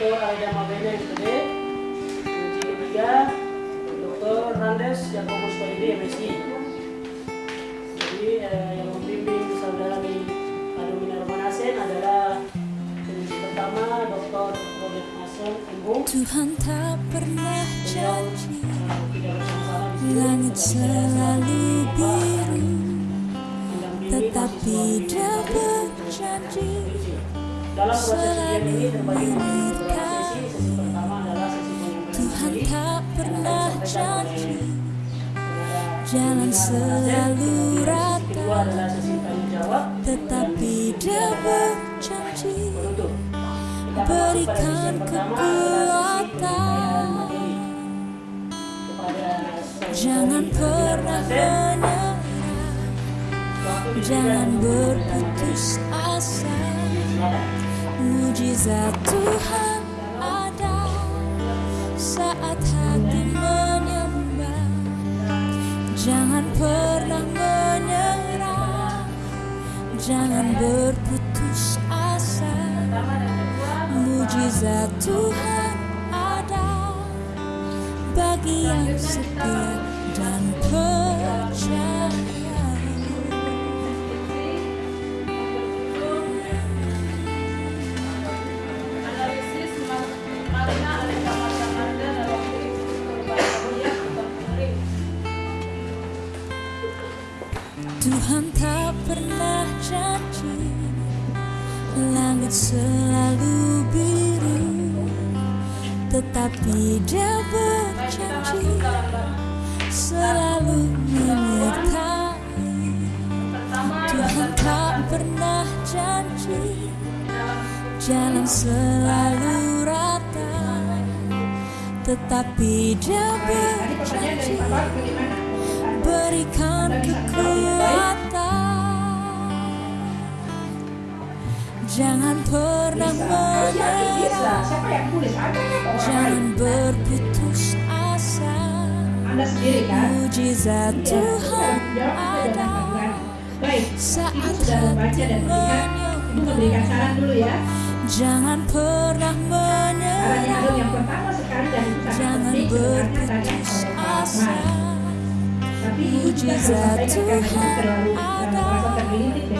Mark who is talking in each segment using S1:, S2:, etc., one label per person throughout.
S1: Dr. Aida Mabene MPD Uji ketiga Dr. Randes Yakobus Waidi MSI Jadi eh, yang membimbing saudari Adumina Romanasen adalah penguji pertama Dr. Robert Mason Embung
S2: Tuhan tak pernah janji
S1: eh, di
S2: Langit
S1: Saudara
S2: selalu biru Tetapi dia
S1: di
S2: berjanji
S1: dalam proses ujian ini terbagi menjadi beberapa sesi. Sesi pertama adalah sesi penyampaian
S2: tak pernah janji Jalan selalu
S1: Kemudian sesi
S2: rata.
S1: kedua adalah sesi tanya jawab.
S2: Tetapi dia berjanji. Berikan kekuatan. Jangan pernah menyerah. Jangan berputus asa. Mujizat Tuhan ada saat hati menyembah. Jangan pernah menyerah Jangan berputus asa. Mujizat Tuhan ada Bagi yang setia dan percaya Tuhan tak pernah janji Langit selalu biru Tetapi dia berjanji Selalu menyertai. Tuhan tak pernah janji Jalan selalu rata Tetapi dia berjanji Berikan kekuatan Jangan pernah menyerah. Jangan berputus asa.
S3: Sendiri kan?
S2: Mujizat
S3: Iya,
S2: Tuhan
S3: jawab saja
S2: ada. Saat hati
S3: dan melihat. Ibu memberikan saran dulu ya.
S2: Jangan pernah menyerah. Jangan berputus asa. Mujizat Tuhan
S3: uh,
S2: ada.
S3: merasa tergelitik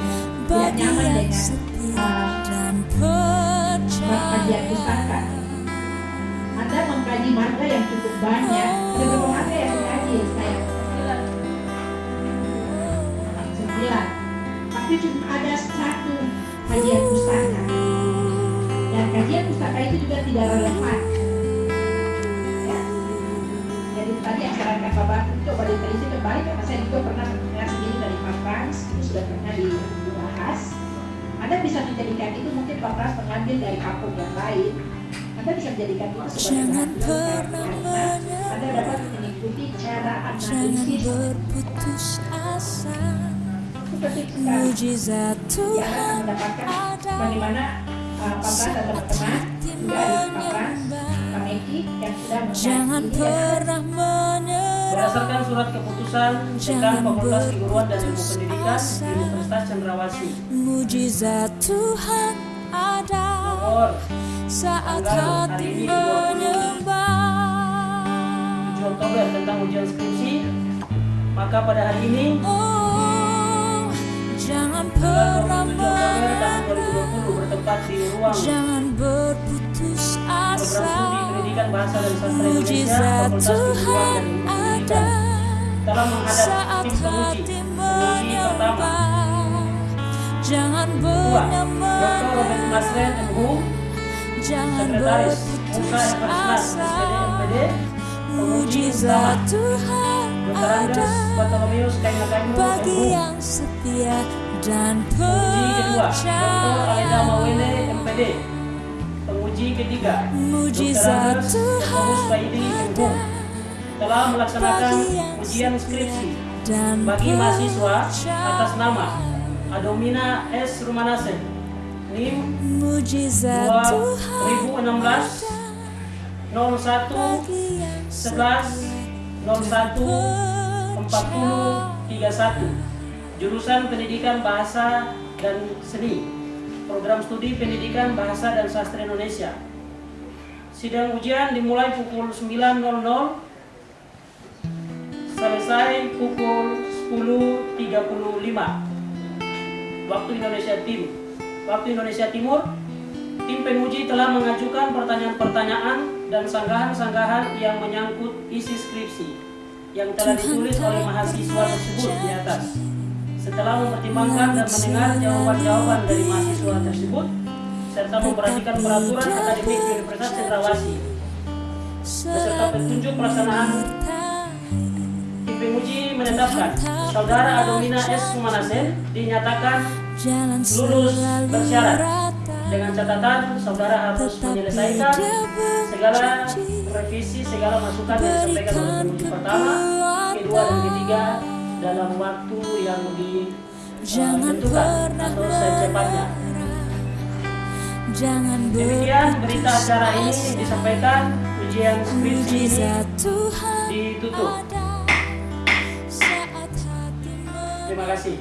S3: kajian
S2: percaya
S3: Anda mengkaji marga yang cukup banyak. Ada berapa marga yang dikaji saya? Sembilan. Tapi cuma ada satu kajian pustaka. Dan kajian pustaka itu juga tidak relevan. Ya. Jadi tadi yang sarankan Bapak itu coba diteliti kembali karena saya juga pernah mendengar sendiri dari Pak Frans itu sudah pernah dibahas. Anda bisa menjadikan itu mungkin Frans mengambil dari kampung yang lain. Anda bisa menjadikan itu sebagai
S2: pernah
S3: karena Anda dapat mengikuti cara analisis
S2: berputus asa.
S3: Seperti.
S2: Mujizat Tuhan ada.
S3: bagaimana uh, dan teman-teman juga ada yang sudah
S2: Jangan pernah
S1: Berdasarkan surat keputusan Dekan
S2: Jangan
S1: Fakultas Keguruan dan Ilmu Pendidikan
S2: asa.
S1: Universitas Cendrawasih.
S2: Mujizat Tuhan ada
S1: nomor
S2: Saat hati
S1: ini, 7
S2: menyembah.
S1: Oktober tentang ujian skripsi. Maka pada hari ini
S2: Oh Jangan pernah
S1: 27 Oktober tahun
S2: menyerah
S1: 2020 bertempat di ruang
S2: Jangan berputus
S1: program
S2: asa.
S1: Studi pendidikan bahasa dan sastra Indonesia Fakultas Keguruan dan
S2: Saat hati
S1: pertama.
S2: Menyembah Jangan
S1: Dr. Robert MHU Sekretaris SPD penguji
S2: Mujizat Tuhan ada Bagi yang setia dan percaya. Mujizat Tuhan ada.
S1: Telah melaksanakan ujian skripsi bagi mahasiswa atas nama Adomina S. Rumanasen, NIM
S2: Mujizat Tuhan
S1: 2016
S2: ada
S1: 01
S2: bagi yang
S1: 11 01 40 31 Jurusan Pendidikan Bahasa dan Seni Program Studi Pendidikan Bahasa dan Sastra Indonesia. Sidang ujian dimulai pukul 9.00 selesai pukul 10.35 waktu Indonesia Tim waktu Indonesia Timur tim penguji telah mengajukan pertanyaan-pertanyaan dan sanggahan-sanggahan yang menyangkut isi skripsi yang telah ditulis oleh mahasiswa tersebut di atas. Setelah mempertimbangkan dan mendengar jawaban-jawaban dari mahasiswa tersebut serta memperhatikan peraturan akademik Universitas Cendrawasih beserta petunjuk pelaksanaan penguji menetapkan saudara Adomina S. Sumanasen dinyatakan lulus bersyarat. dengan catatan saudara harus menyelesaikan segala revisi segala masukan yang disampaikan oleh penguji pertama, kedua dan ketiga dalam waktu yang
S2: Jangan
S1: ditentukan atau secepatnya.
S2: Jangan
S1: Demikian berita acara ini disampaikan ujian skripsi ini ditutup. Terima kasih.